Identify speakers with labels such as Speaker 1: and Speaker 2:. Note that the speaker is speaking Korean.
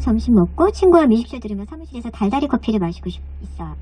Speaker 1: 점심 먹고 친구와 미식쇼 들으며 사무실에서 달달이 커피를 마시고 싶, 있어요.